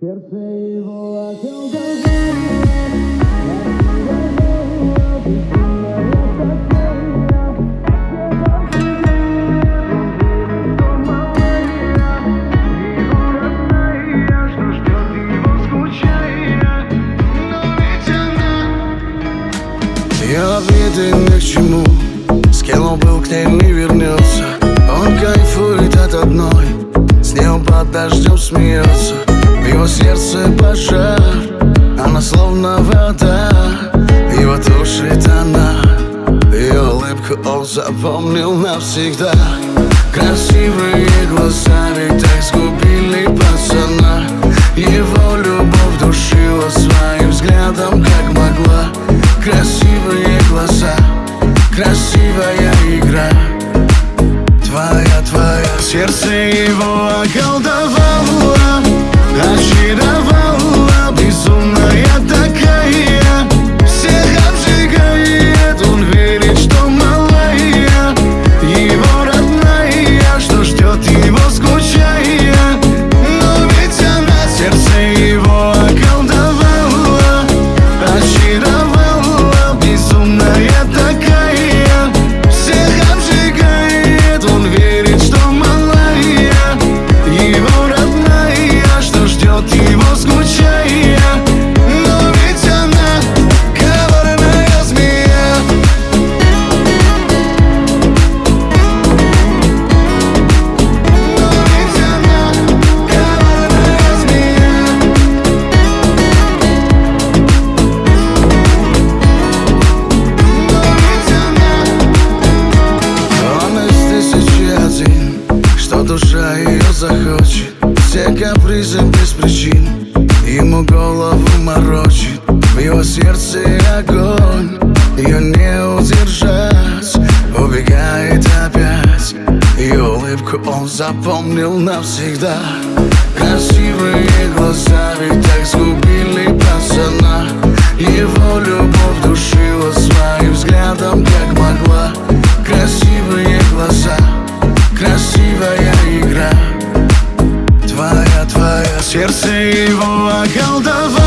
Сердце его Ее обиды ни к чему С кем он был, к ней сердце пожар Она словно вода Его тушит она Ее улыбку он запомнил навсегда. Красивые глаза ведь так сгубили пацана. Его любовь душила своим взглядом как могла. Красивые глаза, красивая игра. Твоя, твоя. Сердце его Все капризы без причин. Ему голову морочит В его сердце огонь. Ее не удержать Убегает опять. Ее улыбку он запомнил навсегда. Красивые глаза ведь так сгубили пацана. Его любовь Сердце его околдовало